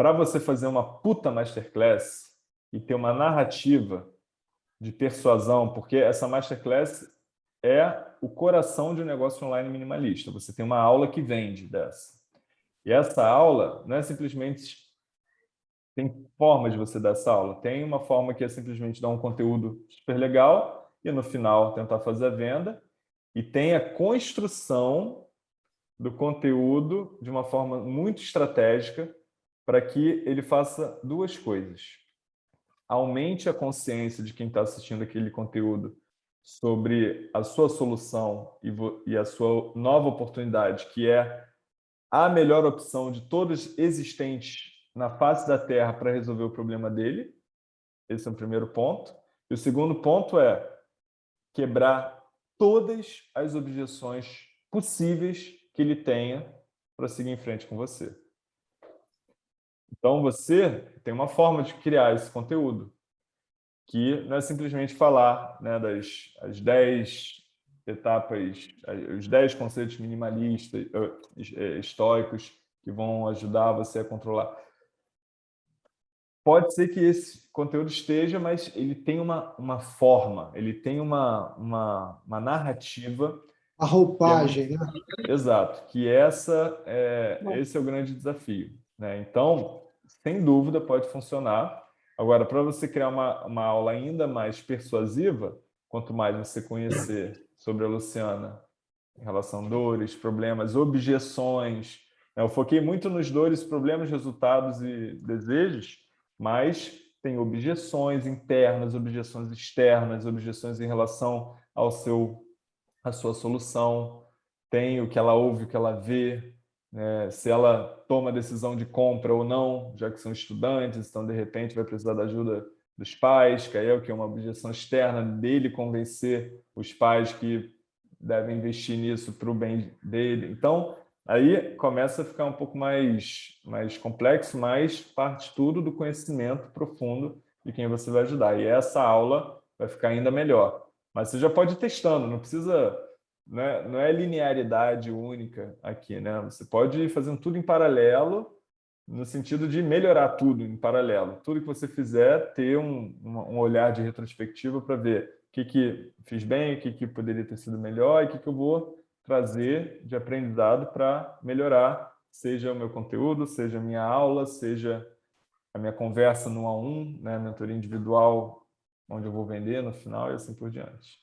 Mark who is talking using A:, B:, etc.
A: para você fazer uma puta masterclass e ter uma narrativa de persuasão, porque essa masterclass é o coração de um negócio online minimalista. Você tem uma aula que vende dessa. E essa aula não é simplesmente... Tem forma de você dar essa aula. Tem uma forma que é simplesmente dar um conteúdo super legal e no final tentar fazer a venda. E tem a construção do conteúdo de uma forma muito estratégica para que ele faça duas coisas. Aumente a consciência de quem está assistindo aquele conteúdo sobre a sua solução e, a sua nova oportunidade, que é a melhor opção de todas existentes na face da Terra para resolver o problema dele. Esse é o primeiro ponto. E o segundo ponto é quebrar todas as objeções possíveis que ele tenha para seguir em frente com você. Então, você tem uma forma de criar esse conteúdo, que não é simplesmente falar né, das as 10 etapas, os 10 conceitos minimalistas, eh, estoicos, que vão ajudar você a controlar. Pode ser que esse conteúdo esteja, mas ele tem uma, uma forma, ele tem uma, uma, uma narrativa.
B: A roupagem, é, né?
A: Exato, que essa é, esse é o grande desafio. Né? Então, sem dúvida, pode funcionar, Agora, para você criar uma, uma aula ainda mais persuasiva, quanto mais você conhecer sobre a Luciana em relação a dores, problemas, objeções, né? eu foquei muito nos dores, problemas, resultados e desejos, mas tem objeções internas, objeções externas, objeções em relação ao seu, à sua solução, tem o que ela ouve, o que ela vê, né, se ela toma decisão de compra ou não, já que são estudantes, então de repente vai precisar da ajuda dos pais, que aí é o que é uma objeção externa dele convencer os pais que devem investir nisso para o bem dele. Então, aí começa a ficar um pouco mais, mais complexo, mas parte tudo do conhecimento profundo de quem você vai ajudar. E essa aula vai ficar ainda melhor. Mas você já pode ir testando, não precisa não é, não é linearidade única aqui, né? Você pode ir fazendo tudo em paralelo, no sentido de melhorar tudo em paralelo. Tudo que você fizer, ter um, um olhar de retrospectiva para ver o que, que fiz bem, o que, que poderia ter sido melhor e o que, que eu vou trazer de aprendizado para melhorar, seja o meu conteúdo, seja a minha aula, seja a minha conversa no a um, né, mentoria individual, onde eu vou vender no final e assim por diante.